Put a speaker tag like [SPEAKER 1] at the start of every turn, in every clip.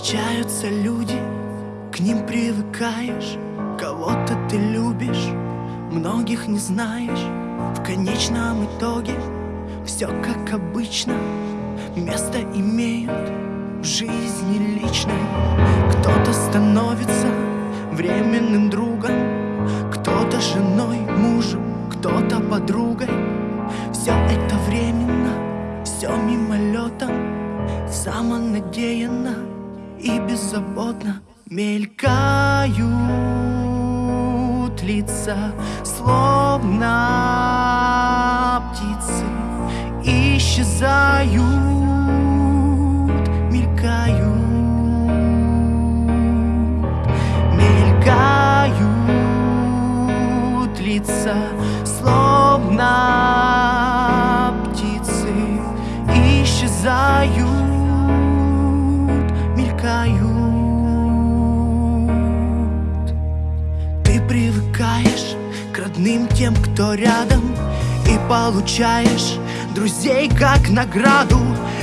[SPEAKER 1] Встречаются люди, к ним привыкаешь. Кого-то ты любишь, многих не знаешь. В конечном итоге все как обычно. Место имеют в жизни личной. Кто-то становится временным другом Кто-то женой, мужем, кто-то подругой. Все это временно, все мимолетом Самонадеянно и беззаботно Мелькают лица, словно птицы Исчезают, родным тем, кто рядом И получаешь друзей как награду.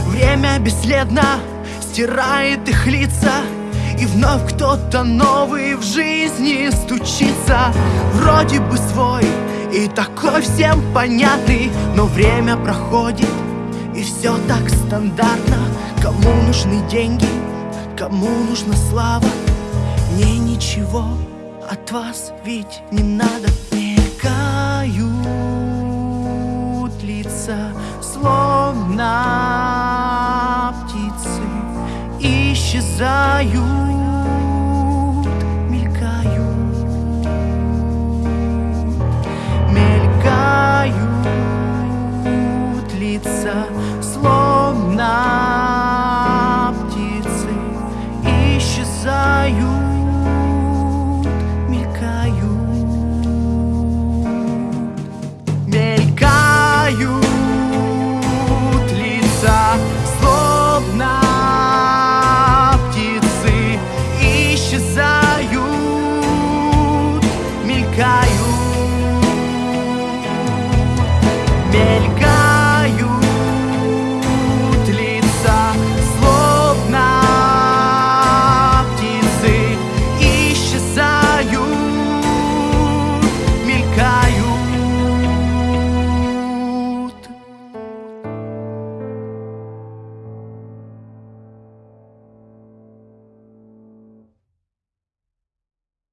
[SPEAKER 1] Время бесследно стирает их лица И вновь кто-то новый в жизни стучится. Вроде бы свой и такой всем понятный Но время проходит и все так стандартно. Кому нужны деньги, кому нужна слава? Мне ничего от вас ведь не надо. Мелькают Исчезают, мелькают, мелькают.